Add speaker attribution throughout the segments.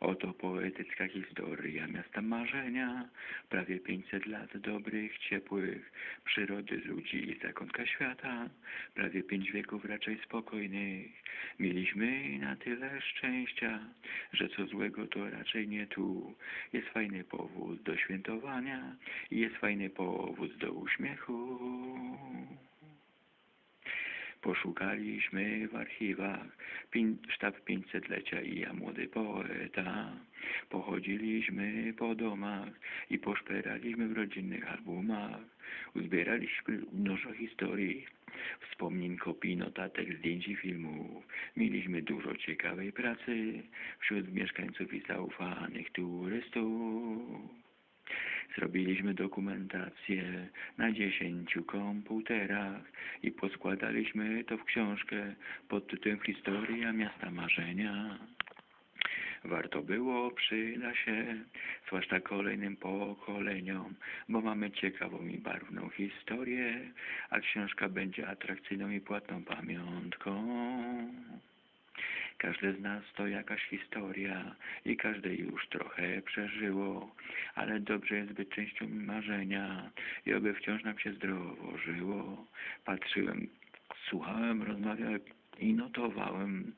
Speaker 1: Oto poetycka historia miasta marzenia, prawie 500 lat dobrych, ciepłych, przyrody, ludzi i zakątka świata, prawie pięć wieków raczej spokojnych. Mieliśmy na tyle szczęścia, że co złego to raczej nie tu. Jest fajny powód do świętowania i jest fajny powód do uśmiechu. Poszukaliśmy w archiwach sztab 500-lecia i ja młody poeta. Pochodziliśmy po domach i poszperaliśmy w rodzinnych albumach. Uzbieraliśmy mnożo historii, wspomnień, kopii, notatek, zdjęć i filmów. Mieliśmy dużo ciekawej pracy wśród mieszkańców i zaufanych turystów. Zrobiliśmy dokumentację na dziesięciu komputerach i poskładaliśmy to w książkę pod tytułem Historia miasta marzenia. Warto było, przyda się, zwłaszcza kolejnym pokoleniom, bo mamy ciekawą i barwną historię, a książka będzie atrakcyjną i płatną pamiątką. Każde z nas to jakaś historia i każde już trochę przeżyło, ale dobrze jest być częścią marzenia i oby wciąż nam się zdrowo żyło. Patrzyłem, słuchałem, rozmawiałem i notowałem,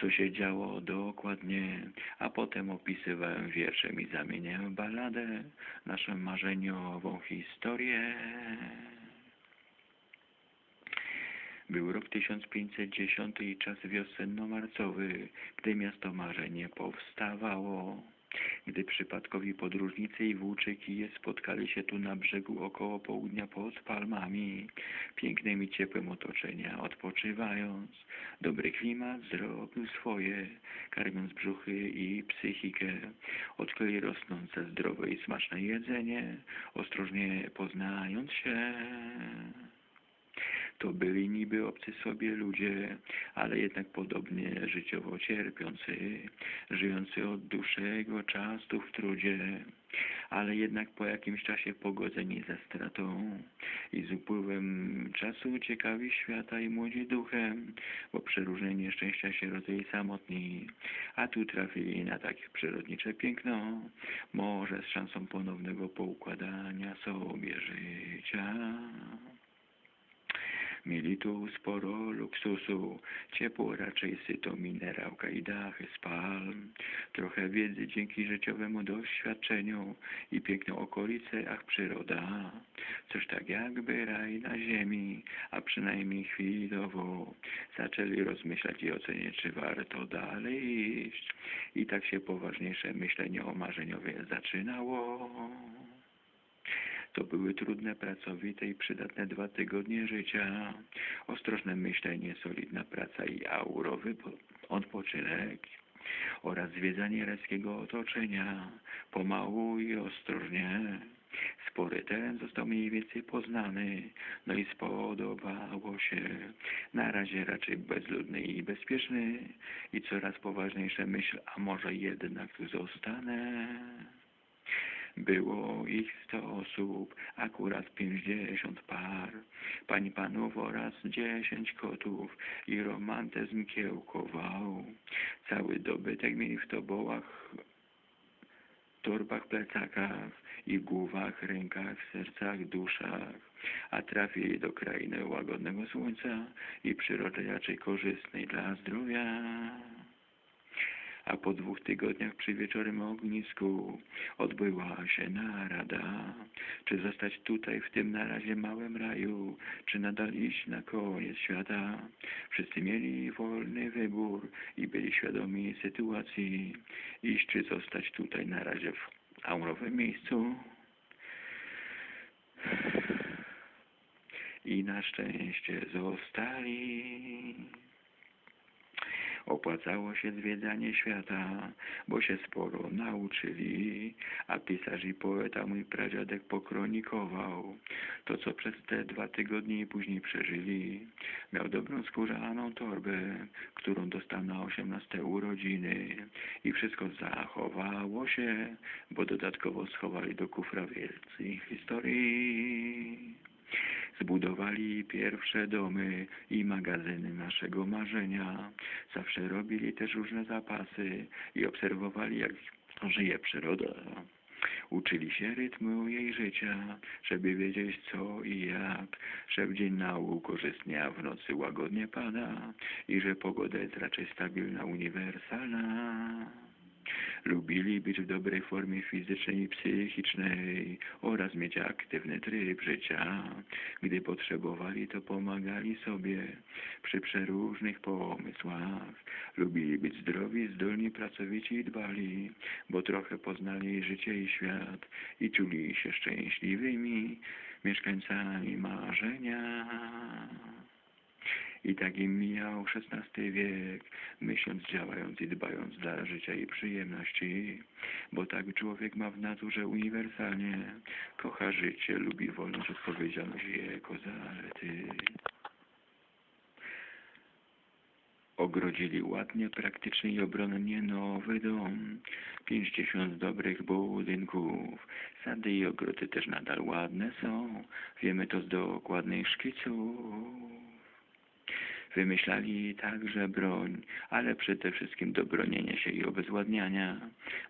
Speaker 1: co się działo dokładnie, a potem opisywałem wierszem i zamieniałem w balladę naszą marzeniową historię. Był rok 1510 i czas wiosenno-marcowy, gdy miasto marzenie powstawało. Gdy przypadkowi podróżnicy i włóczyki spotkali się tu na brzegu około południa pod palmami, pięknym i ciepłym otoczenia, odpoczywając, dobry klimat zrobił swoje, karmiąc brzuchy i psychikę, odkryli rosnące zdrowe i smaczne jedzenie, ostrożnie poznając się. To byli niby obcy sobie ludzie, ale jednak podobnie życiowo cierpiący, żyjący od dłuższego czasu w trudzie, ale jednak po jakimś czasie pogodzeni ze stratą i z upływem czasu ciekawi świata i młodzi duchem, bo przeróżne nieszczęścia się rodzili samotni, a tu trafili na takie przyrodnicze piękno, może z szansą ponownego poukładania sobie życia. Mieli tu sporo luksusu, ciepło raczej syto, minerałka i dachy z palm, trochę wiedzy dzięki życiowemu doświadczeniu i piękną okolicę, ach przyroda, coś tak jakby raj na ziemi, a przynajmniej chwilowo zaczęli rozmyślać i oceniać, czy warto dalej iść. I tak się poważniejsze myślenie o marzeniowie zaczynało. To były trudne, pracowite i przydatne dwa tygodnie życia. Ostrożne myślenie, solidna praca i aurowy odpoczynek oraz zwiedzanie rajskiego otoczenia. Pomału i ostrożnie. Spory teren został mniej więcej poznany, no i spodobało się. Na razie raczej bezludny i bezpieczny i coraz poważniejsza myśl, a może jednak zostanę. Było ich sto osób, akurat pięćdziesiąt par, pań panów oraz dziesięć kotów i romantyzm kiełkował. Cały dobytek mieli w tobołach, torbach, plecakach i głowach, rękach, sercach, duszach, a trafili do krainy łagodnego słońca i przyrody raczej korzystnej dla zdrowia a po dwóch tygodniach przy wieczorem ognisku odbyła się narada, czy zostać tutaj w tym na razie małym raju, czy nadal iść na koniec świata. Wszyscy mieli wolny wybór i byli świadomi sytuacji, iść czy zostać tutaj na razie w aurowym miejscu. I na szczęście zostali. Opłacało się zwiedzanie świata, bo się sporo nauczyli, a pisarz i poeta mój pradziadek pokronikował to, co przez te dwa tygodnie później przeżyli. Miał dobrą skórzaną torbę, którą dostał na osiemnaste urodziny i wszystko zachowało się, bo dodatkowo schowali do kufra wielcy historii. Zbudowali pierwsze domy i magazyny naszego marzenia. Zawsze robili też różne zapasy i obserwowali, jak żyje przyroda. Uczyli się rytmu jej życia, żeby wiedzieć co i jak, że w dzień nauk korzystnie, a w nocy łagodnie pada i że pogoda jest raczej stabilna, uniwersalna. Lubili być w dobrej formie fizycznej i psychicznej oraz mieć aktywny tryb życia. Gdy potrzebowali, to pomagali sobie przy przeróżnych pomysłach. Lubili być zdrowi, zdolni, pracowici i dbali, bo trochę poznali życie i świat i czuli się szczęśliwymi mieszkańcami marzenia. I tak im mijał XVI wiek, myśląc, działając i dbając dla życia i przyjemności, bo tak człowiek ma w naturze uniwersalnie, kocha życie, lubi wolność, odpowiedzialność i jego zalety. Ogrodzili ładnie, praktycznie i obronnie nowy dom. Pięćdziesiąt dobrych budynków. Sady i ogrody też nadal ładne są. Wiemy to z dokładnych szkiców. Wymyślali także broń, ale przede wszystkim do bronienia się i obezwładniania,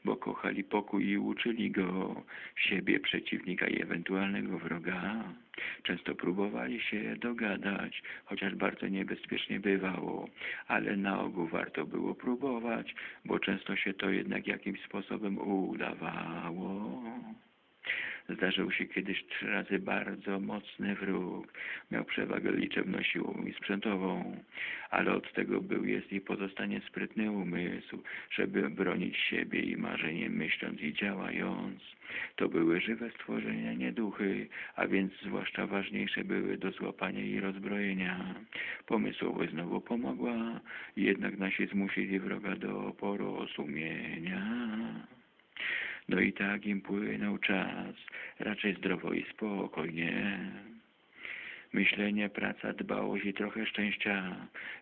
Speaker 1: bo kochali pokój i uczyli go siebie, przeciwnika i ewentualnego wroga. Często próbowali się dogadać, chociaż bardzo niebezpiecznie bywało, ale na ogół warto było próbować, bo często się to jednak jakimś sposobem udawało. Zdarzył się kiedyś trzy razy bardzo mocny wróg. Miał przewagę liczebnościową i sprzętową, ale od tego był, jest i pozostanie sprytny umysł, żeby bronić siebie i marzenie myśląc i działając. To były żywe stworzenia, nie duchy, a więc zwłaszcza ważniejsze były do złapania i rozbrojenia. Pomysłowość znowu pomogła, jednak nasi zmusili wroga do porozumienia. No i tak im płynął czas, raczej zdrowo i spokojnie. Myślenie, praca, dbałość i trochę szczęścia.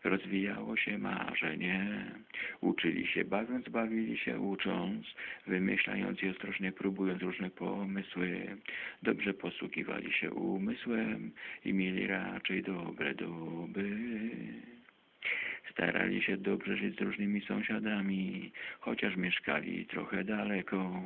Speaker 1: Rozwijało się marzenie. Uczyli się bawiąc, bawili się ucząc, wymyślając i ostrożnie próbując różne pomysły. Dobrze posługiwali się umysłem i mieli raczej dobre doby. Starali się dobrze żyć z różnymi sąsiadami, chociaż mieszkali trochę daleko,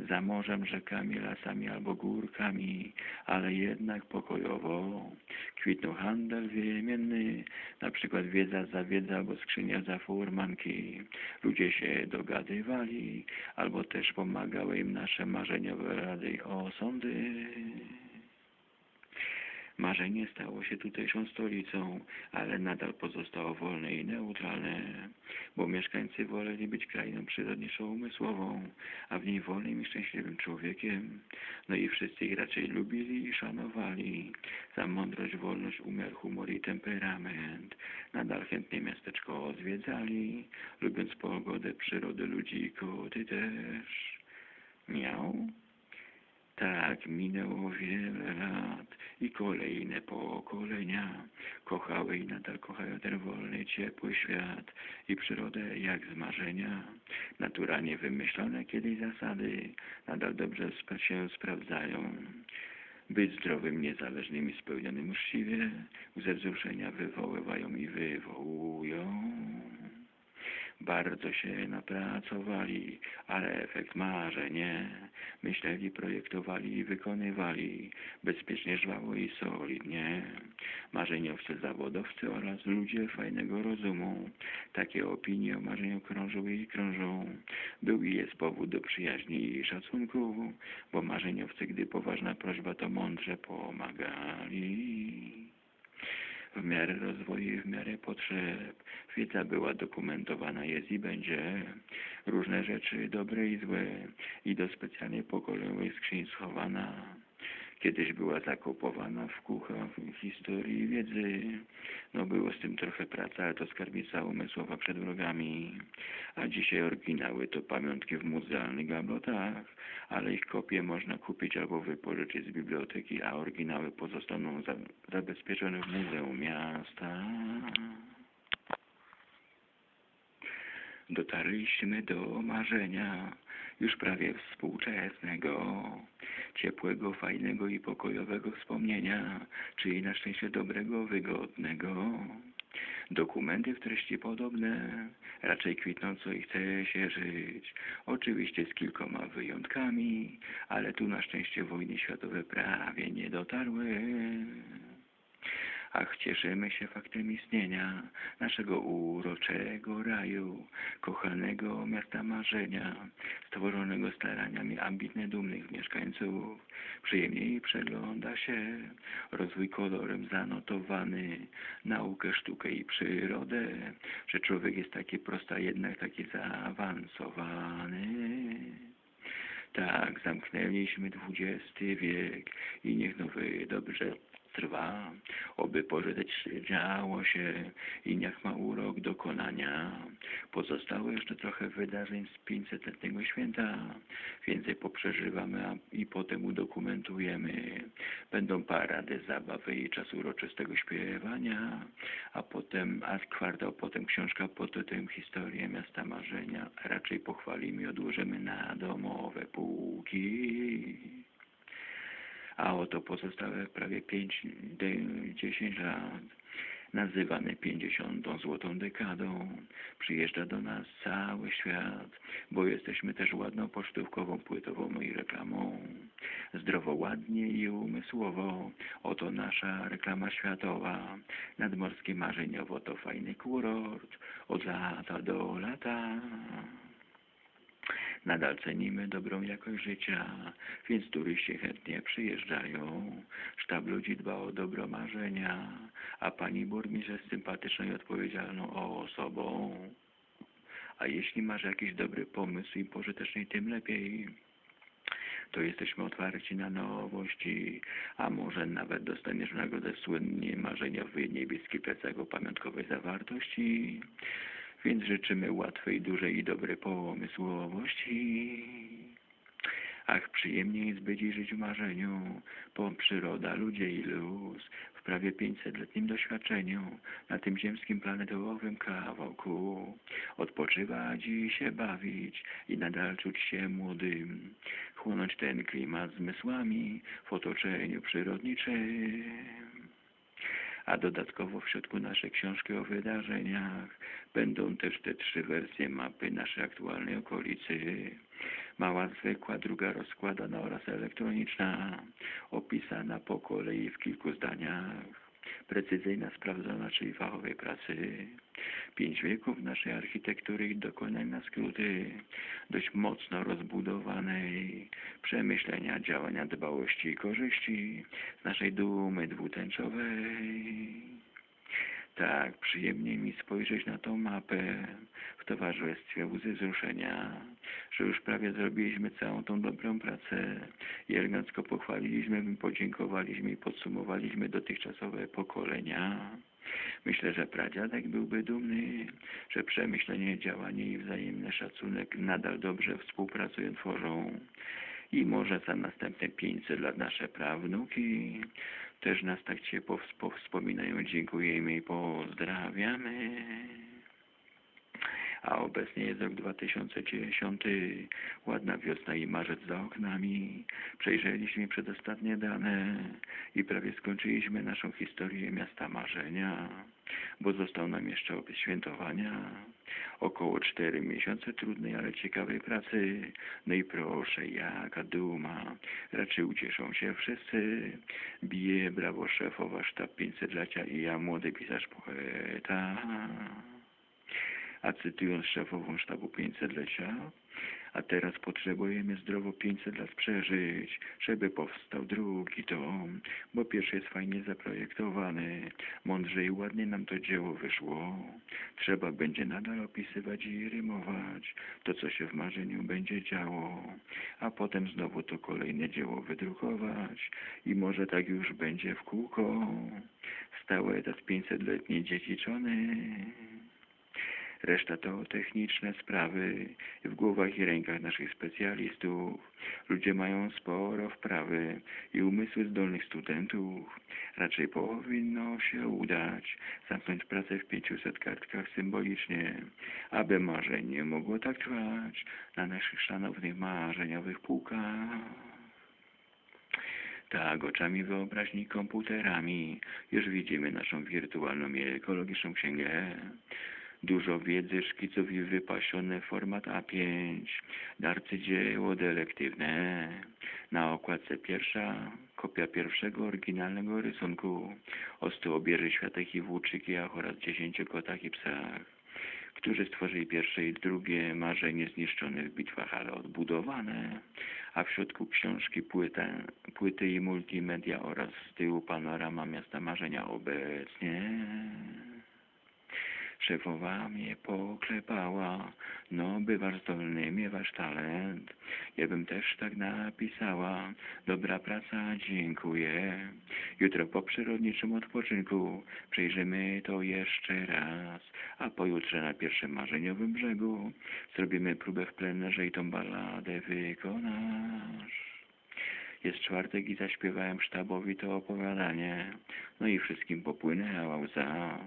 Speaker 1: za morzem, rzekami, lasami albo górkami, ale jednak pokojowo. Kwitnął handel wymienny, na przykład wiedza za wiedzę albo skrzynia za furmanki. Ludzie się dogadywali, albo też pomagały im nasze marzeniowe rady i osądy. Marzenie stało się tutejszą stolicą, ale nadal pozostało wolne i neutralne, bo mieszkańcy woleli być krainą przyrodniczą umysłową, a w niej wolnym i szczęśliwym człowiekiem. No i wszyscy ich raczej lubili i szanowali za mądrość, wolność, umiar, humor i temperament. Nadal chętnie miasteczko odwiedzali, lubiąc pogodę, przyrodę, ludzi i koty też. Miał? Tak, minęło wiele lat i kolejne pokolenia kochały i nadal kochają ten wolny, ciepły świat i przyrodę jak z marzenia. Naturalnie wymyślone kiedyś zasady nadal dobrze się sprawdzają. Być zdrowym, niezależnym i spełnionym uczciwie, ze wzruszenia wywoływają i wywołują. Bardzo się napracowali, ale efekt marzenie. Myśleli, projektowali i wykonywali bezpiecznie, żwawo i solidnie. Marzeniowcy, zawodowcy oraz ludzie fajnego rozumu. Takie opinie o marzeniu krążą i krążą. Był i jest powód do przyjaźni i szacunku, bo marzeniowcy, gdy poważna prośba, to mądrze pomagali w miarę rozwoju i w miarę potrzeb. Wiedza była dokumentowana, jest i będzie. Różne rzeczy, dobre i złe, i do specjalnej pokojowej skrzyni schowana. Kiedyś była zakopowana w kuchach historii wiedzy. No było z tym trochę pracy, ale to skarbnica umysłowa przed wrogami. A dzisiaj oryginały to pamiątki w muzealnych gablotach, ale ich kopie można kupić albo wypożyczyć z biblioteki, a oryginały pozostaną za, zabezpieczone w Muzeum Miasta. Dotarliśmy do marzenia już prawie współczesnego, ciepłego, fajnego i pokojowego wspomnienia, czyli na szczęście dobrego, wygodnego. Dokumenty w treści podobne, raczej kwitnąco i chce się żyć. Oczywiście z kilkoma wyjątkami, ale tu na szczęście wojny światowe prawie nie dotarły. Ach, cieszymy się faktem istnienia naszego uroczego raju, kochanego miasta marzenia, stworzonego staraniami ambitnie dumnych mieszkańców. Przyjemniej przegląda się rozwój kolorem zanotowany, naukę, sztukę i przyrodę, że człowiek jest taki prosty, a jednak taki zaawansowany. Tak, zamknęliśmy XX wiek i niech nowy dobrze trwa, oby pożyteć działo się i niech ma urok dokonania. Pozostało jeszcze trochę wydarzeń z 500-letniego święta, więcej poprzeżywamy a, i potem udokumentujemy. Będą parady, zabawy i czas uroczystego śpiewania, a potem, a kwartał potem książka pod tytułem Historia Miasta Marzenia. Raczej pochwalimy i odłożymy na domowe półki a oto pozostałe prawie 5-10 lat, nazywane 50. złotą dekadą, przyjeżdża do nas cały świat, bo jesteśmy też ładną pocztówkową, płytową i reklamą. Zdrowo, ładnie i umysłowo, oto nasza reklama światowa. Nadmorskie marzeniowo to fajny kurort, od lata do lata. Nadal cenimy dobrą jakość życia, więc turyści chętnie przyjeżdżają. Sztab ludzi dba o dobro marzenia, a pani burmistrz jest sympatyczną i odpowiedzialną osobą. A jeśli masz jakiś dobry pomysł i pożyteczny, tym lepiej. To jesteśmy otwarci na nowości, a może nawet dostaniesz nagrodę słynnie marzeniowy niebieski plecak o pamiątkowej zawartości. Więc życzymy łatwej, dużej i dobrej pomysłowości. Ach, przyjemnie jest być i żyć w marzeniu, bo przyroda, ludzie i luz, w prawie 500-letnim doświadczeniu, na tym ziemskim planetowym kawałku, odpoczywać i się bawić i nadal czuć się młodym, chłonąć ten klimat zmysłami w otoczeniu przyrodniczym a dodatkowo w środku naszej książki o wydarzeniach będą też te trzy wersje mapy naszej aktualnej okolicy. Mała zwykła, druga rozkładana oraz elektroniczna, opisana po kolei w kilku zdaniach. Precyzyjna, sprawdzona, czyli fachowej pracy. Pięć wieków naszej architektury dokonań na skróty, dość mocno rozbudowanej, przemyślenia, działania, dbałości i korzyści z naszej dumy dwutęczowej. Tak, przyjemnie mi spojrzeć na tą mapę w towarzystwie. Łzy wzruszenia, że już prawie zrobiliśmy całą tą dobrą pracę. I elegancko pochwaliliśmy, podziękowaliśmy i podsumowaliśmy dotychczasowe pokolenia. Myślę, że pradziadek byłby dumny, że przemyślenie, działanie i wzajemny szacunek nadal dobrze współpracują, tworzą. I może za następne 500 lat nasze prawnuki też nas tak ciepło wspominają, dziękujemy i pozdrawiamy. A obecnie jest rok 2010, ładna wiosna i marzec za oknami. Przejrzeliśmy przedostatnie dane i prawie skończyliśmy naszą historię miasta marzenia, bo został nam jeszcze opis świętowania. Około cztery miesiące trudnej, ale ciekawej pracy. No i proszę, jaka duma. Raczej ucieszą się wszyscy. Bije brawo szefowa sztab 500-lecia i ja młody pisarz poeta. A cytując szefową sztabu 500-lecia, A teraz potrzebujemy zdrowo 500 lat przeżyć, żeby powstał drugi tom, bo pierwszy jest fajnie zaprojektowany, mądrze i ładnie nam to dzieło wyszło. Trzeba będzie nadal opisywać i rymować to, co się w marzeniu będzie działo, a potem znowu to kolejne dzieło wydrukować i może tak już będzie w kółko. Stały etat 500-letniej dziedziczony. Reszta to techniczne sprawy w głowach i rękach naszych specjalistów. Ludzie mają sporo wprawy i umysły zdolnych studentów. Raczej powinno się udać zamknąć pracę w 500 kartkach symbolicznie, aby marzenie mogło tak trwać na naszych szanownych marzeniowych półkach. Tak, oczami wyobraźni komputerami już widzimy naszą wirtualną i ekologiczną księgę. Dużo wiedzy, szkiców i wypasiony format A5, arcydzieło delektywne. Na okładce pierwsza, kopia pierwszego oryginalnego rysunku o stu obieży i włóczykach oraz dziesięciu kotach i psach, którzy stworzyli pierwsze i drugie marzenie zniszczone w bitwach, ale odbudowane, a w środku książki płyta, płyty i multimedia oraz z tyłu panorama miasta marzenia obecnie. Szefowa mnie poklepała, no bywasz zdolny, miewasz talent. Ja bym też tak napisała, dobra praca, dziękuję. Jutro po przyrodniczym odpoczynku przejrzymy to jeszcze raz, a pojutrze na pierwszym marzeniowym brzegu zrobimy próbę w plenerze i tą balladę wykonasz. Jest czwartek i zaśpiewałem sztabowi to opowiadanie. No i wszystkim popłynęła łza,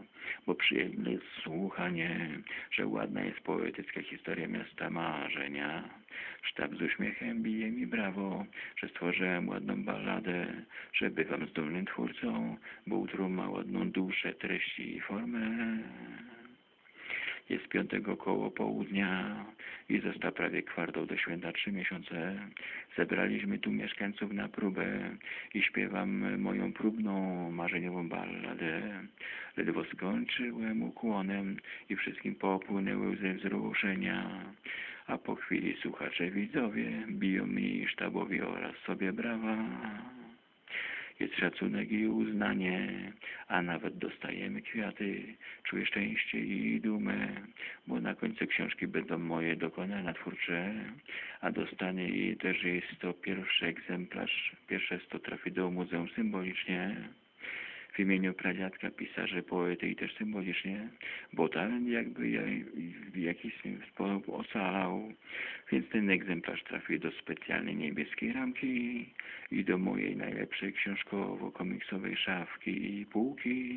Speaker 1: bo przyjemne jest słuchanie, że ładna jest poetycka historia miasta marzenia. Sztab z uśmiechem bije mi brawo, że stworzyłem ładną balladę, że bywam zdolnym twórcą, bo utro ma ładną duszę, treści i formę. Jest piątego koło południa i został prawie kwartał do święta trzy miesiące. Zebraliśmy tu mieszkańców na próbę i śpiewam moją próbną, marzeniową balladę. Ledwo skończyłem ukłonem i wszystkim popłynęły ze wzruszenia. A po chwili słuchacze widzowie biją mi sztabowi oraz sobie brawa jest szacunek i uznanie, a nawet dostajemy kwiaty. Czuję szczęście i dumę, bo na końcu książki będą moje dokonania twórcze, a dostanie i też jest to pierwszy egzemplarz, pierwsze sto trafi do muzeum symbolicznie w imieniu pradziadka, pisarza, poety i też symbolicznie, bo jakby ja, w jakiś sposób ocalał, więc ten egzemplarz trafił do specjalnej niebieskiej ramki i do mojej najlepszej książkowo-komiksowej szafki i półki.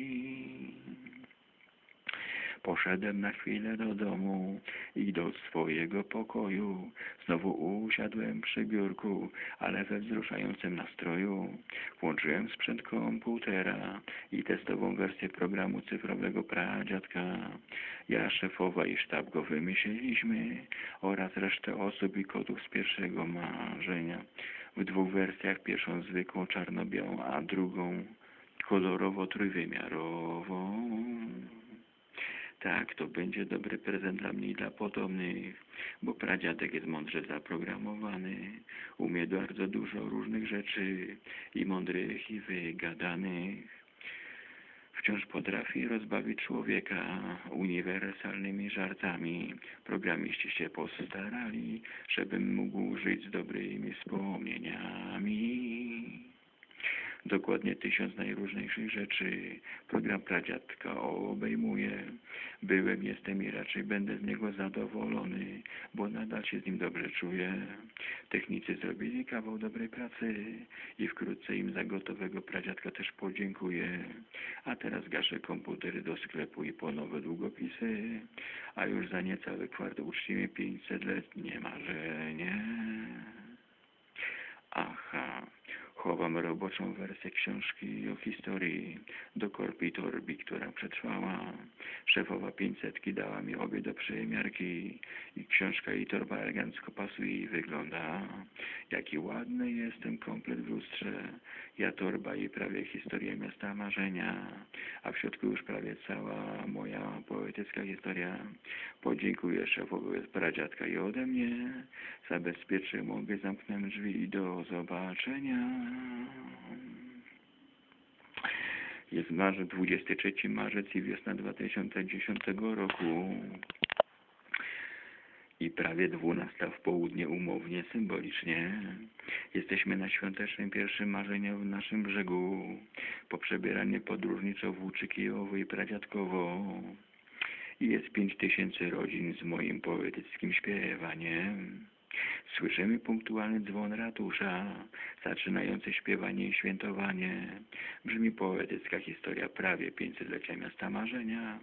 Speaker 1: Poszedłem na chwilę do domu i do swojego pokoju. Znowu usiadłem przy biurku, ale we wzruszającym nastroju. Włączyłem sprzęt komputera i testową wersję programu cyfrowego pradziadka. Ja, szefowa i sztab go wymyśliliśmy oraz resztę osób i kotów z pierwszego marzenia. W dwóch wersjach, pierwszą zwykłą czarno-białą, a drugą kolorowo-trójwymiarową. Tak, to będzie dobry prezent dla mnie i dla potomnych, bo pradziadek jest mądrze zaprogramowany, umie bardzo dużo różnych rzeczy i mądrych i wygadanych. Wciąż potrafi rozbawić człowieka uniwersalnymi żartami. Programiści się postarali, żebym mógł żyć z dobrymi wspomnieniami dokładnie tysiąc najróżniejszych rzeczy. Program pradziadka obejmuje. Byłem, jestem i raczej będę z niego zadowolony, bo nadal się z nim dobrze czuję. Technicy zrobili kawał dobrej pracy i wkrótce im za gotowego pradziadka też podziękuję. A teraz gaszę komputery do sklepu i po nowe długopisy, a już za niecały kwart uczcimy 500-letnie marzenie. Aha Chowam roboczą wersję książki o historii do korpi torbi, która przetrwała. Szefowa pięćsetki dała mi obie do przymiarki i książka i torba elegancko pasuje i wygląda. Jaki ładny jestem komplet w lustrze. Ja torba i prawie historia miasta marzenia, a w środku już prawie cała moja poetycka historia. Podziękuję szefowi pradziadka i ode mnie. Zabezpieczy mogę, zamknę drzwi i do zobaczenia. Jest marzec, 23 marzec i wiosna 2010 roku. I prawie 12 w południe umownie, symbolicznie. Jesteśmy na świątecznym pierwszym marzeniu w naszym brzegu. Po przebieranie podróżniczo włóczy Kijowo i pradziadkowo. Jest pięć tysięcy rodzin z moim poetyckim śpiewaniem. Słyszymy punktualny dzwon ratusza, zaczynający śpiewanie i świętowanie. Brzmi poetycka historia prawie 500-lecia miasta marzenia,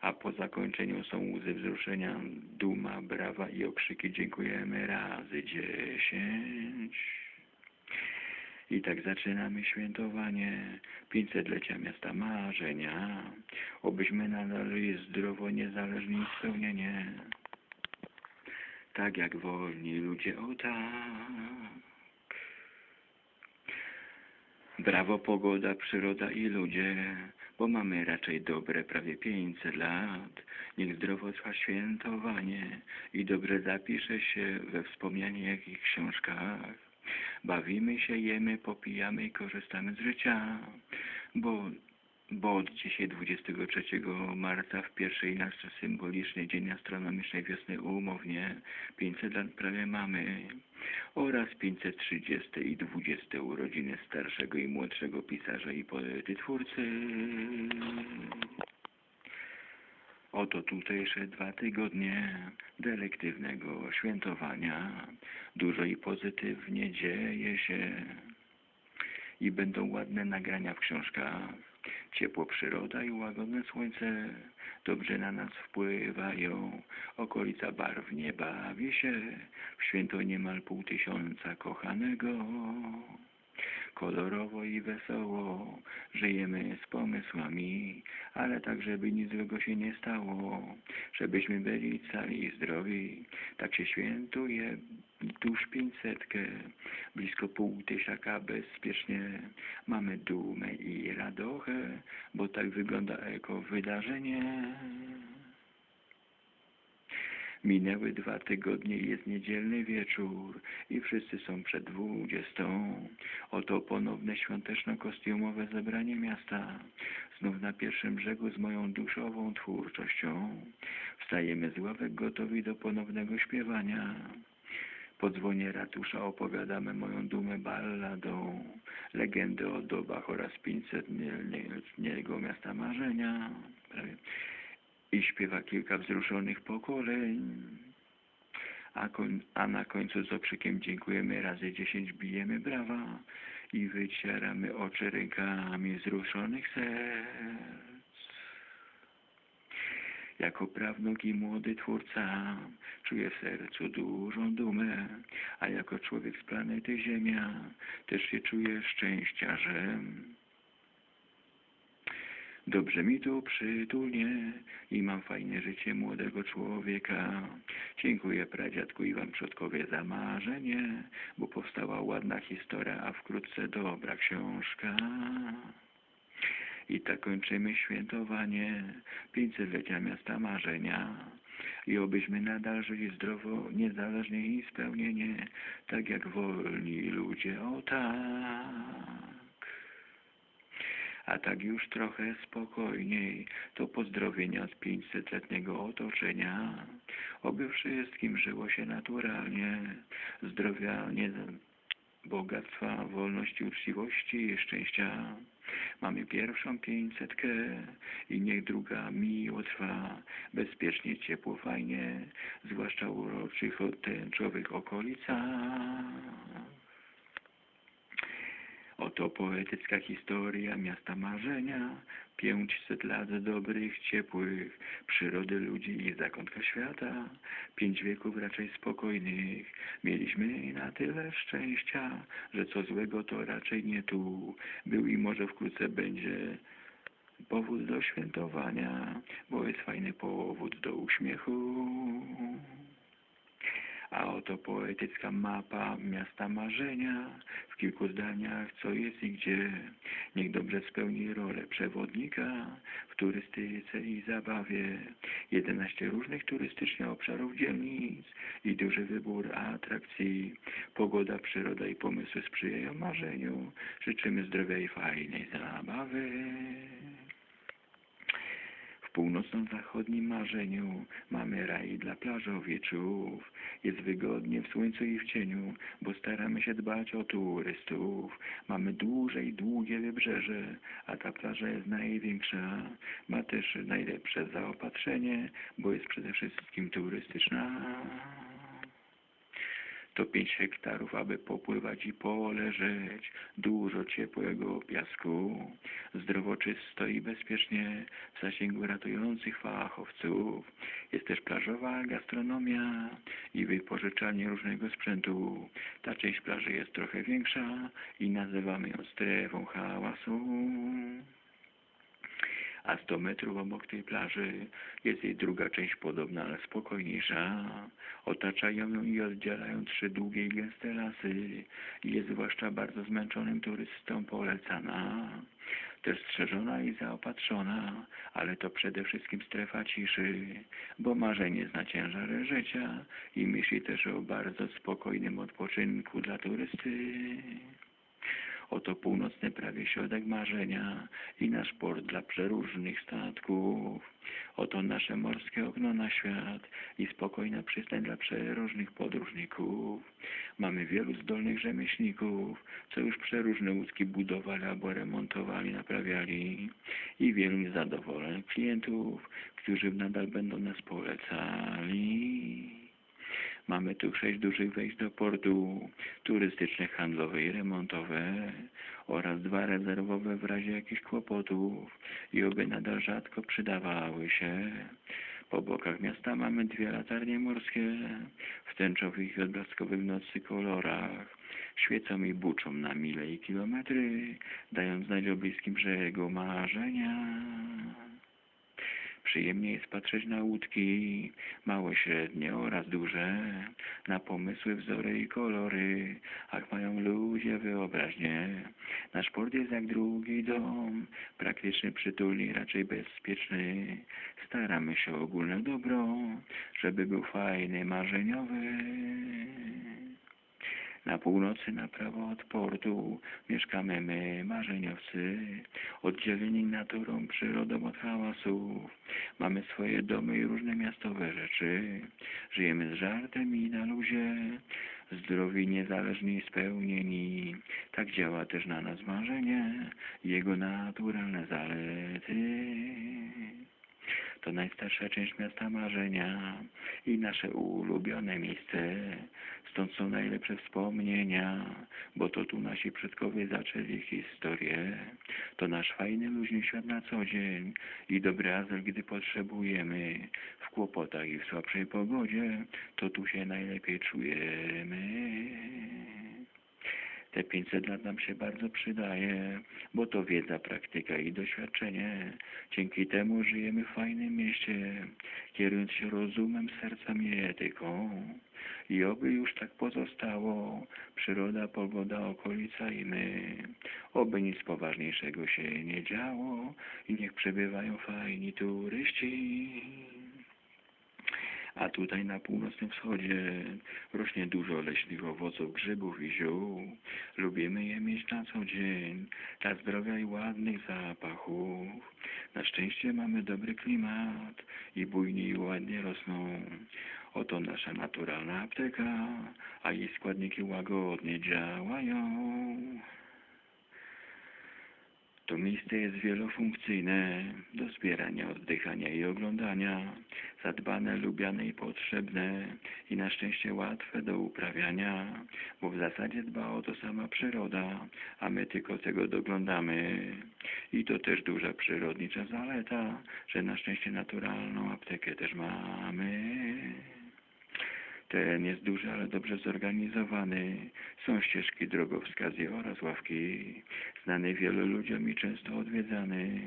Speaker 1: a po zakończeniu są łzy wzruszenia, duma, brawa i okrzyki dziękujemy razy dziesięć. I tak zaczynamy świętowanie 500-lecia miasta marzenia. Obyśmy nadal żyli zdrowo, niezależnie i spełnienie. Tak jak wolni ludzie, o tak. Brawo pogoda, przyroda i ludzie, bo mamy raczej dobre prawie 500 lat. Niech zdrowo trwa świętowanie i dobrze zapisze się we wspomnianych książkach. Bawimy się, jemy, popijamy i korzystamy z życia, bo, bo od dzisiaj 23 marca w pierwszej nasz symboliczny dzień astronomicznej wiosny umownie 500 lat prawie mamy oraz 530 i 20 urodziny starszego i młodszego pisarza i poety twórcy. Oto tutejsze dwa tygodnie delektywnego świętowania. Dużo i pozytywnie dzieje się i będą ładne nagrania w książkach. Ciepło przyroda i łagodne słońce dobrze na nas wpływają. Okolica barwnie bawi się, w święto niemal pół tysiąca kochanego. Kolorowo i wesoło żyjemy z pomysłami, ale tak, żeby nic złego się nie stało, żebyśmy byli cali i zdrowi. Tak się świętuje tuż pięćsetkę, blisko pół tysiaka bezpiecznie. Mamy dumę i radochę, bo tak wygląda eko wydarzenie. Minęły dwa tygodnie i jest niedzielny wieczór i wszyscy są przed dwudziestą. Oto ponowne świąteczno-kostiumowe zebranie miasta. Znów na pierwszym brzegu z moją duszową twórczością. Wstajemy z ławek gotowi do ponownego śpiewania. Po dzwonie ratusza opowiadamy moją dumę balladą, legendę o dobach oraz 500-letniego miasta marzenia. Prawie i śpiewa kilka wzruszonych pokoleń. A, koń, a na końcu z okrzykiem dziękujemy razy dziesięć bijemy brawa i wycieramy oczy rękami wzruszonych serc. Jako prawnuk i młody twórca czuję w sercu dużą dumę, a jako człowiek z planety Ziemia też się czuję szczęściarzem. Dobrze mi tu przytulnie i mam fajne życie młodego człowieka. Dziękuję pradziadku i wam przodkowie za marzenie, bo powstała ładna historia, a wkrótce dobra książka. I tak kończymy świętowanie 500-lecia miasta marzenia. I obyśmy nadal żyli zdrowo, niezależnie i spełnienie, tak jak wolni ludzie, o tak. A tak już trochę spokojniej, to pozdrowienia z 500-letniego otoczenia. Oby wszystkim żyło się naturalnie, zdrowia, nie, bogactwa, wolności, uczciwości szczęścia. Mamy pierwszą pięćsetkę i niech druga miło trwa, bezpiecznie, ciepło, fajnie, zwłaszcza uroczych, tęczowych okolicach. Oto poetycka historia miasta marzenia, pięćset lat dobrych, ciepłych, przyrody ludzi i zakątka świata, pięć wieków raczej spokojnych. Mieliśmy na tyle szczęścia, że co złego to raczej nie tu. Był i może wkrótce będzie powód do świętowania, bo jest fajny powód do uśmiechu. A oto poetycka mapa miasta marzenia, w kilku zdaniach co jest i gdzie. Niech dobrze spełni rolę przewodnika w turystyce i zabawie. 11 różnych turystycznie obszarów dzielnic i duży wybór atrakcji. Pogoda, przyroda i pomysły sprzyjają marzeniu. Życzymy zdrowia i fajnej zabawy. Północno-zachodnim marzeniu mamy raj dla plażowiczów. Jest wygodnie w słońcu i w cieniu, bo staramy się dbać o turystów. Mamy duże i długie wybrzeże, a ta plaża jest największa. Ma też najlepsze zaopatrzenie, bo jest przede wszystkim turystyczna. To pięć hektarów, aby popływać i poleżeć. Dużo ciepłego piasku. Zdrowo, czysto i bezpiecznie w zasięgu ratujących fachowców. Jest też plażowa gastronomia i wypożyczalnie różnego sprzętu. Ta część plaży jest trochę większa i nazywamy ją strefą hałasu a 100 metrów obok tej plaży jest jej druga część podobna, ale spokojniejsza. Otaczają ją i oddzielają trzy długie i gęste lasy. Jest zwłaszcza bardzo zmęczonym turystom polecana. Też strzeżona i zaopatrzona, ale to przede wszystkim strefa ciszy, bo marzenie zna ciężar życia i myśli też o bardzo spokojnym odpoczynku dla turysty. Oto północny prawie środek marzenia i nasz port dla przeróżnych statków. Oto nasze morskie okno na świat i spokojna przystań dla przeróżnych podróżników. Mamy wielu zdolnych rzemieślników, co już przeróżne łódki budowali albo remontowali, naprawiali i wielu niezadowolonych klientów, którzy nadal będą nas polecali. Mamy tu sześć dużych wejść do portu, turystyczne, handlowe i remontowe oraz dwa rezerwowe w razie jakichś kłopotów i oby nadal rzadko przydawały się. Po bokach miasta mamy dwie latarnie morskie w tęczowych i odblaskowych nocy kolorach. Świecą i buczą na mile i kilometry, dając znać o bliskim brzegu marzenia. Przyjemnie jest patrzeć na łódki, małe, średnie oraz duże, na pomysły, wzory i kolory, ach mają ludzie wyobraźnię. Nasz port jest jak drugi dom, praktyczny, przytulny, raczej bezpieczny. Staramy się ogólne dobro, żeby był fajny, marzeniowy. Na północy, na prawo od portu, mieszkamy my, marzeniowcy, oddzieleni naturą, przyrodą od hałasów. Mamy swoje domy i różne miastowe rzeczy. Żyjemy z żartem i na luzie, zdrowi, niezależni i spełnieni. Tak działa też na nas marzenie, jego naturalne zalety. To najstarsza część miasta marzenia i nasze ulubione miejsce. Stąd są najlepsze wspomnienia, bo to tu nasi przodkowie zaczęli historię. To nasz fajny, luźny świat na co dzień i dobry azyl, gdy potrzebujemy. W kłopotach i w słabszej pogodzie, to tu się najlepiej czujemy. Te 500 lat nam się bardzo przydaje, bo to wiedza, praktyka i doświadczenie. Dzięki temu żyjemy w fajnym mieście, kierując się rozumem, sercem i etyką. I oby już tak pozostało, przyroda, pogoda, okolica i my. Oby nic poważniejszego się nie działo i niech przebywają fajni turyści. A tutaj na północnym wschodzie rośnie dużo leśnych owoców, grzybów i ziół. Lubimy je mieć na co dzień, dla zdrowia i ładnych zapachów. Na szczęście mamy dobry klimat i bujnie i ładnie rosną. Oto nasza naturalna apteka, a jej składniki łagodnie działają. To miejsce jest wielofunkcyjne, do zbierania, oddychania i oglądania, zadbane, lubiane i potrzebne i na szczęście łatwe do uprawiania, bo w zasadzie dba o to sama przyroda, a my tylko tego doglądamy. I to też duża przyrodnicza zaleta, że na szczęście naturalną aptekę też mamy. Teren jest duży, ale dobrze zorganizowany. Są ścieżki, drogowskazy oraz ławki. Znany wielu ludziom i często odwiedzany.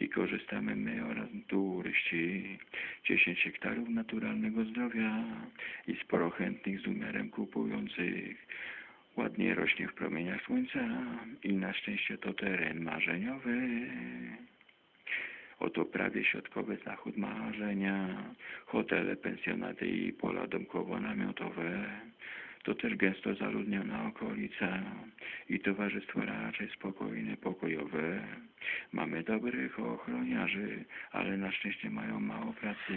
Speaker 1: I korzystamy my oraz turyści. 10 hektarów naturalnego zdrowia i sporo chętnych z umiarem kupujących. Ładnie rośnie w promieniach słońca i na szczęście to teren marzeniowy. Oto prawie środkowy zachód marzenia, hotele, pensjonaty i pola domkowo-namiotowe. To też gęsto zaludniona okolica i towarzystwo raczej spokojne, pokojowe. Mamy dobrych ochroniarzy, ale na szczęście mają mało pracy.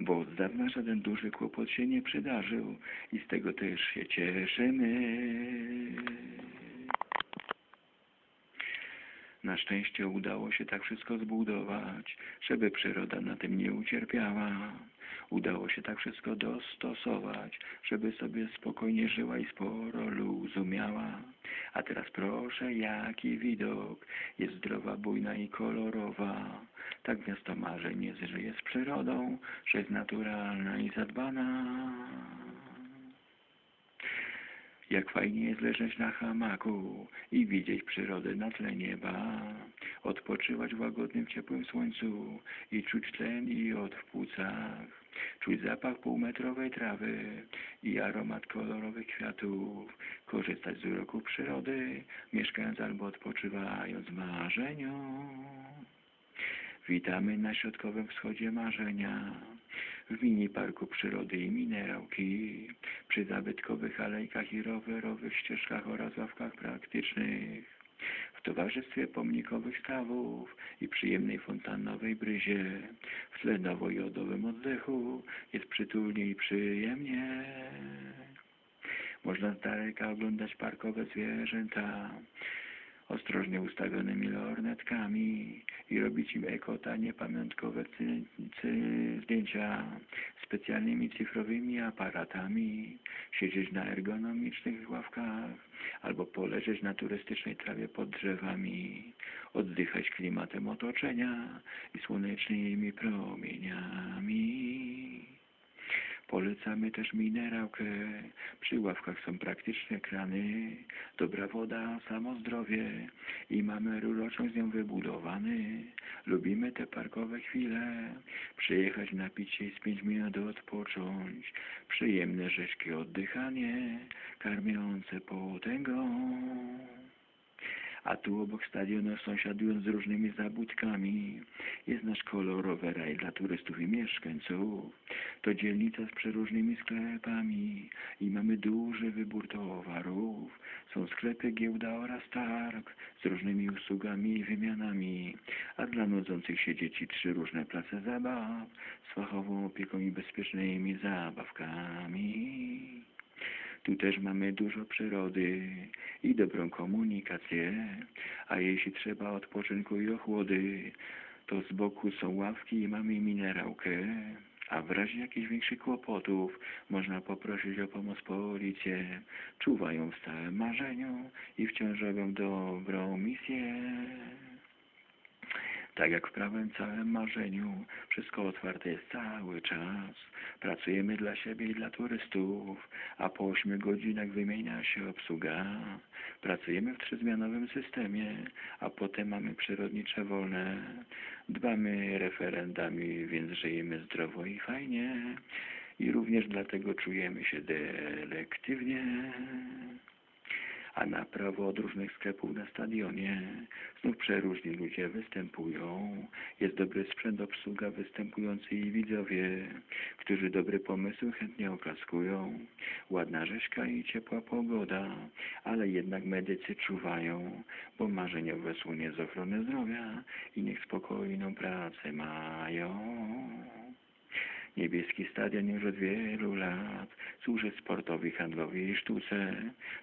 Speaker 1: Bo od dawna żaden duży kłopot się nie przydarzył i z tego też się cieszymy. Na szczęście udało się tak wszystko zbudować, żeby przyroda na tym nie ucierpiała. Udało się tak wszystko dostosować, żeby sobie spokojnie żyła i sporo luzu miała. A teraz proszę, jaki widok, jest zdrowa, bujna i kolorowa. Tak miasto marzeń jest, że jest przyrodą, że jest naturalna i zadbana. Jak fajnie jest leżeć na hamaku i widzieć przyrodę na tle nieba, odpoczywać w łagodnym, ciepłym słońcu i czuć tlen i od w płucach, czuć zapach półmetrowej trawy i aromat kolorowych kwiatów, korzystać z uroku przyrody, mieszkając albo odpoczywając w marzeniu. Witamy na środkowym wschodzie marzenia, w mini parku przyrody i minerałki, przy zabytkowych alejkach i rowerowych ścieżkach oraz ławkach praktycznych, w towarzystwie pomnikowych stawów i przyjemnej fontannowej bryzie, w tle nowojodowym oddechu. Jest przytulnie i przyjemnie. Można z daleka oglądać parkowe zwierzęta, ostrożnie ustawionymi lornetkami i robić im ekotanie pamiątkowe zdjęcia specjalnymi cyfrowymi aparatami, siedzieć na ergonomicznych ławkach albo poleżeć na turystycznej trawie pod drzewami, oddychać klimatem otoczenia i słonecznymi promieniami. Polecamy też minerałkę. Przy ławkach są praktyczne krany, dobra woda, samo zdrowie i mamy rurociąg z nią wybudowany. Lubimy te parkowe chwile, przyjechać napić się i z pięć minut odpocząć. Przyjemne, rzeźkie oddychanie, karmiące potęgą. A tu obok stadionu, sąsiadując z różnymi zabudkami, jest nasz kolorowy raj dla turystów i mieszkańców. To dzielnica z przeróżnymi sklepami i mamy duży wybór towarów. Są sklepy, giełda oraz targ z różnymi usługami i wymianami, a dla nudzących się dzieci trzy różne place zabaw z fachową opieką i bezpiecznymi zabawkami. Tu też mamy dużo przyrody i dobrą komunikację, a jeśli trzeba odpoczynku i ochłody, to z boku są ławki i mamy minerałkę, a w razie jakichś większych kłopotów można poprosić o pomoc policję. Czuwają w stałym marzeniu i wciąż robią dobrą misję. Tak jak w prawym całym marzeniu, wszystko otwarte jest cały czas. Pracujemy dla siebie i dla turystów, a po ośmiu godzinach wymienia się obsługa. Pracujemy w trzyzmianowym systemie, a potem mamy przyrodnicze wolne. Dbamy referendami, więc żyjemy zdrowo i fajnie. I również dlatego czujemy się delektywnie a na prawo od różnych sklepów na stadionie znów przeróżni ludzie występują. Jest dobry sprzęt, obsługa, występujący i widzowie, którzy dobre pomysły chętnie oklaskują. Ładna rzeźka i ciepła pogoda, ale jednak medycy czuwają, bo marzeniowe słonie z ochrony zdrowia i niech spokojną pracę mają. Niebieski stadion już od wielu lat służy sportowi, handlowi i sztuce.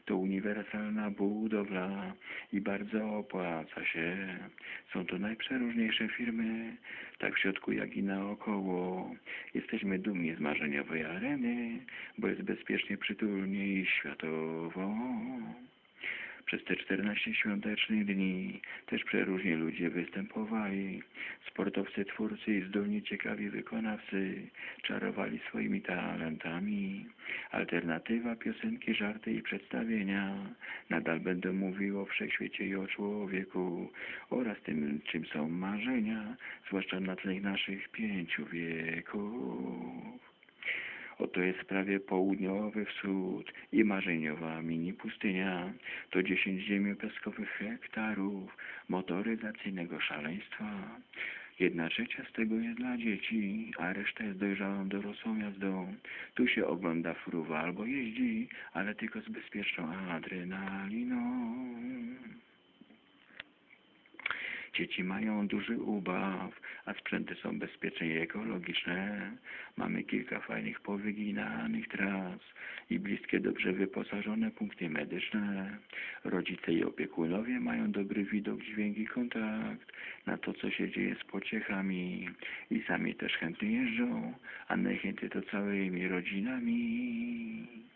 Speaker 1: To uniwersalna budowla i bardzo opłaca się. Są to najprzeróżniejsze firmy, tak w środku jak i naokoło. Jesteśmy dumni z marzeniowej areny, bo jest bezpiecznie, przytulnie i światowo. Przez te 14 świątecznych dni też przeróżni ludzie występowali. Sportowcy, twórcy i zdolni, ciekawi wykonawcy czarowali swoimi talentami. Alternatywa, piosenki, żarty i przedstawienia nadal będą mówiły o wszechświecie i o człowieku oraz tym, czym są marzenia, zwłaszcza na tle naszych pięciu wieków. Oto jest prawie południowy wschód i marzeniowa mini pustynia. To 10 ziemiopiaskowych hektarów motoryzacyjnego szaleństwa. Jedna trzecia z tego jest dla dzieci, a reszta jest dojrzałą dorosłą jazdą. Tu się ogląda fruwa albo jeździ, ale tylko z bezpieczną adrenaliną. Dzieci mają duży ubaw, a sprzęty są bezpieczne i ekologiczne. Mamy kilka fajnych powyginanych tras i bliskie, dobrze wyposażone punkty medyczne. Rodzice i opiekunowie mają dobry widok, dźwięk i kontakt na to, co się dzieje z pociechami i sami też chętnie jeżdżą, a najchętniej to całymi rodzinami.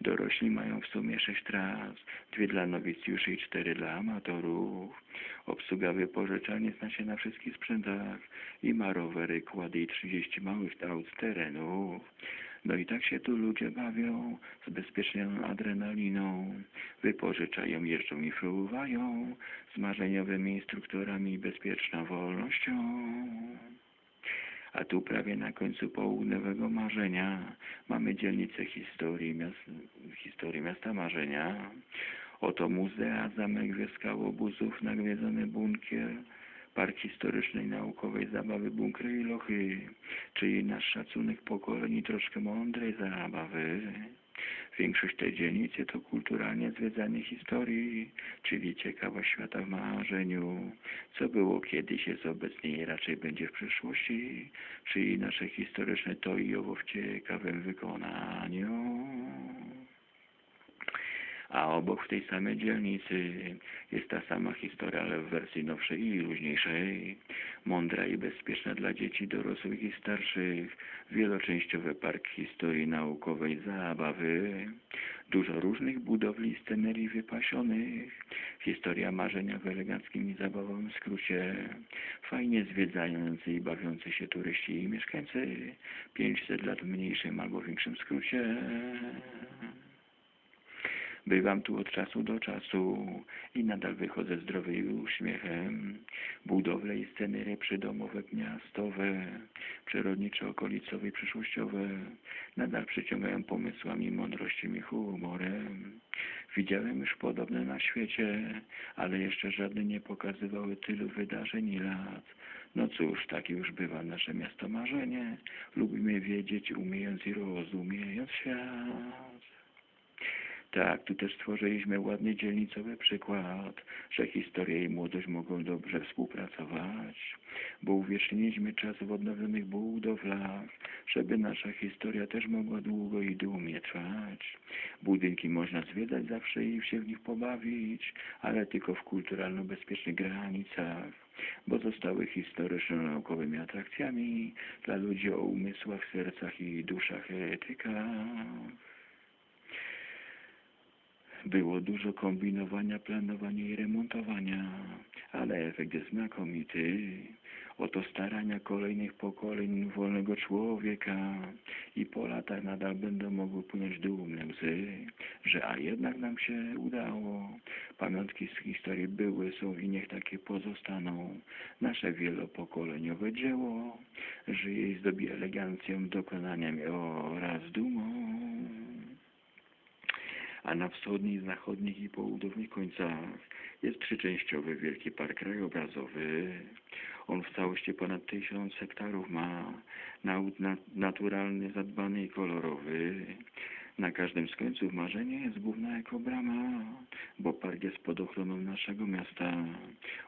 Speaker 1: Dorośli mają w sumie sześć tras, dwie dla nowicjuszy i cztery dla amatorów. Obsługa wypożyczalnie zna się na wszystkich sprzętach i ma rowery, kłady i 30 małych aut z terenów. No i tak się tu ludzie bawią z bezpieczną adrenaliną. Wypożyczają, jeżdżą i fruwają z marzeniowymi instruktorami i bezpieczną wolnością. A tu prawie na końcu południowego marzenia mamy dzielnicę historii, miast, historii miasta marzenia. Oto muzea, zamek wioska obozów, nawiedzony bunkier, park historycznej, naukowej zabawy, bunkry i lochy, czyli nasz szacunek pokoleń i troszkę mądrej zabawy. Większość tej dzielnicy to kulturalnie zwiedzanie historii, czyli ciekawość świata w marzeniu, co było kiedyś, jest obecnie i raczej będzie w przyszłości, czyli nasze historyczne to i owo w ciekawym wykonaniu. A obok w tej samej dzielnicy jest ta sama historia, ale w wersji nowszej i luźniejszej. Mądra i bezpieczna dla dzieci, dorosłych i starszych. Wieloczęściowy park historii naukowej zabawy. Dużo różnych budowli i scenerii wypasionych. Historia marzenia w eleganckim i zabawowym skrócie. Fajnie zwiedzający i bawiący się turyści i mieszkańcy. 500 lat w mniejszym albo większym skrócie. Bywam tu od czasu do czasu i nadal wychodzę zdrowy i uśmiechem. Budowle i scenerie przydomowe, miastowe, przyrodniczo-okolicowe i przyszłościowe nadal przyciągają pomysłami, mądrością i humorem. Widziałem już podobne na świecie, ale jeszcze żadne nie pokazywały tylu wydarzeń i lat. No cóż, takie już bywa nasze miasto marzenie. Lubimy wiedzieć, umiejąc i rozumiejąc świat. Tak, tu też stworzyliśmy ładny dzielnicowy przykład, że historia i młodość mogą dobrze współpracować, bo uwieczniliśmy czas w odnowionych budowlach, żeby nasza historia też mogła długo i dumnie trwać. Budynki można zwiedzać zawsze i się w nich pobawić, ale tylko w kulturalno-bezpiecznych granicach, bo zostały historyczno-naukowymi atrakcjami dla ludzi o umysłach, sercach i duszach etykach. Było dużo kombinowania, planowania i remontowania, ale efekt jest znakomity. Oto starania kolejnych pokoleń wolnego człowieka i po latach nadal będą mogły płynąć dumne łzy, że a jednak nam się udało. Pamiątki z historii były, są i niech takie pozostaną. Nasze wielopokoleniowe dzieło żyje i zdobi elegancją, dokonaniami oraz dumą a na wschodnich, zachodnich i południowych końcach jest trzyczęściowy Wielki Park Krajobrazowy. On w całości ponad tysiąc hektarów ma, naturalny, zadbany i kolorowy. Na każdym z końców marzenie jest główna jako brama, bo park jest pod ochroną naszego miasta.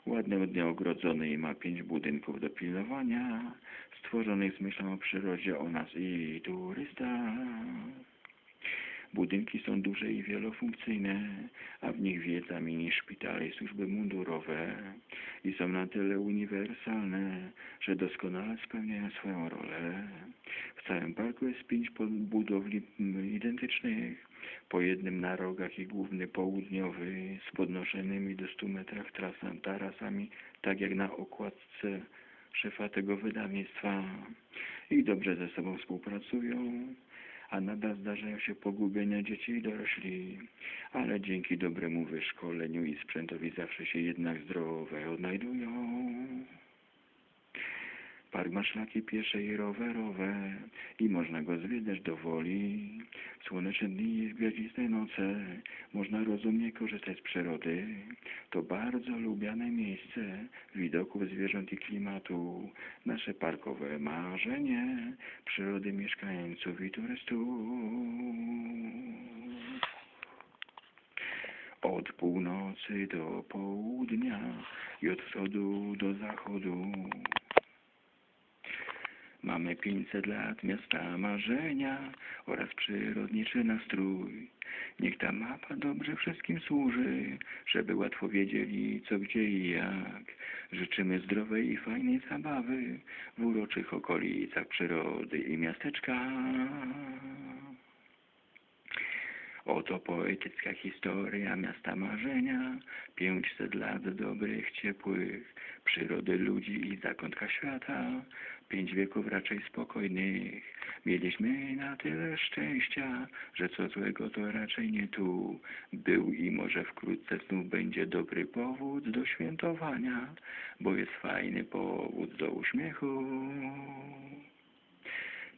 Speaker 1: Ładnie ładnie ogrodzony i ma pięć budynków do pilnowania, stworzonych z myślą o przyrodzie, o nas i turystach. Budynki są duże i wielofunkcyjne, a w nich wiedza mini szpitale i służby mundurowe. I są na tyle uniwersalne, że doskonale spełniają swoją rolę. W całym parku jest pięć budowli identycznych, po jednym na rogach i główny południowy z podnoszonymi do 100 metrach trasami, tarasami, tak jak na okładce szefa tego wydawnictwa. I dobrze ze sobą współpracują a nadal zdarzają się pogubienia dzieci i dorośli, ale dzięki dobremu wyszkoleniu i sprzętowi zawsze się jednak zdrowe odnajdują. Park ma szlaki piesze i rowerowe i można go zwiedzać do woli. Słoneczne dni i gwiaździste noce można rozumnie korzystać z przyrody. To bardzo lubiane miejsce widoków zwierząt i klimatu. Nasze parkowe marzenie przyrody mieszkańców i turystów. Od północy do południa i od wschodu do zachodu. Mamy 500 lat miasta marzenia oraz przyrodniczy nastrój. Niech ta mapa dobrze wszystkim służy, żeby łatwo wiedzieli co, gdzie i jak. Życzymy zdrowej i fajnej zabawy w uroczych okolicach przyrody i miasteczka. Oto poetycka historia miasta marzenia, 500 lat dobrych, ciepłych, przyrody ludzi i zakątka świata, pięć wieków raczej spokojnych. Mieliśmy na tyle szczęścia, że co złego to raczej nie tu. Był i może wkrótce znów będzie dobry powód do świętowania, bo jest fajny powód do uśmiechu.